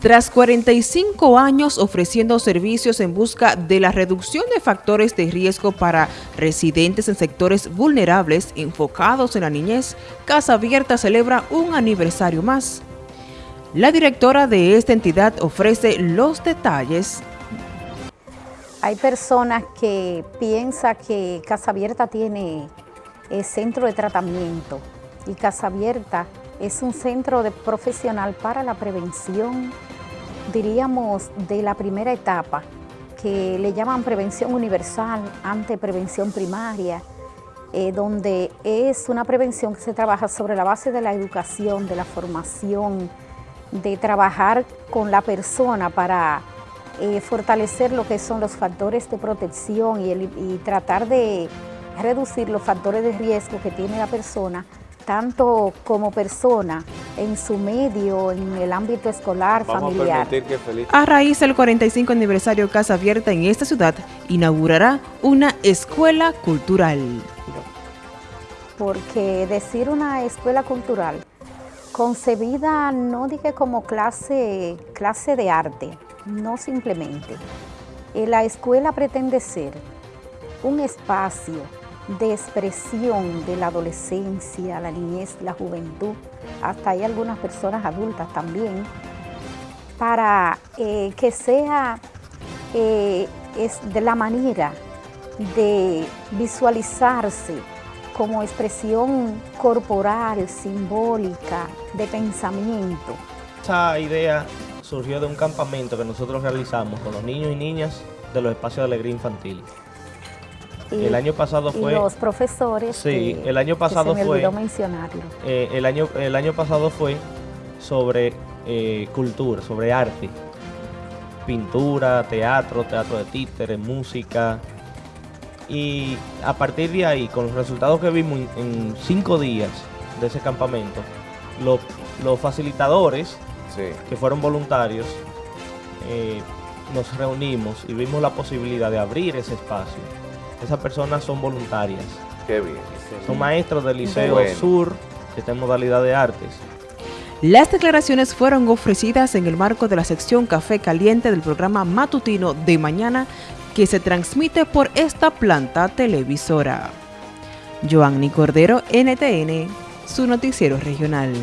Tras 45 años ofreciendo servicios en busca de la reducción de factores de riesgo para residentes en sectores vulnerables enfocados en la niñez, Casa Abierta celebra un aniversario más. La directora de esta entidad ofrece los detalles. Hay personas que piensan que Casa Abierta tiene el centro de tratamiento y Casa Abierta es un centro profesional para la prevención, diríamos, de la primera etapa, que le llaman prevención universal, ante prevención primaria, eh, donde es una prevención que se trabaja sobre la base de la educación, de la formación, de trabajar con la persona para eh, fortalecer lo que son los factores de protección y tratar de reducir los factores de riesgo que tiene la persona tanto como persona, en su medio, en el ámbito escolar, familiar. A, a raíz del 45 aniversario Casa Abierta en esta ciudad, inaugurará una escuela cultural. Porque decir una escuela cultural, concebida no dije como clase, clase de arte, no simplemente. Eh, la escuela pretende ser un espacio de expresión de la adolescencia, la niñez, la juventud, hasta hay algunas personas adultas también, para eh, que sea eh, es de la manera de visualizarse como expresión corporal, simbólica, de pensamiento. Esa idea surgió de un campamento que nosotros realizamos con los niños y niñas de los espacios de alegría infantil el año pasado fue... los profesores Sí, el año pasado fue... Eh, el, año, el año pasado fue sobre eh, cultura, sobre arte. Pintura, teatro, teatro de títeres, música. Y a partir de ahí, con los resultados que vimos en, cinco días de ese campamento, los, facilitadores, que fueron voluntarios, eh, nos reunimos y vimos la posibilidad de abrir ese espacio esas personas son voluntarias. Qué bien. Son maestros del Liceo Sur, que está en modalidad de artes. Las declaraciones fueron ofrecidas en el marco de la sección Café Caliente del programa matutino de mañana que se transmite por esta planta televisora. Joanny Cordero, NTN, su noticiero regional.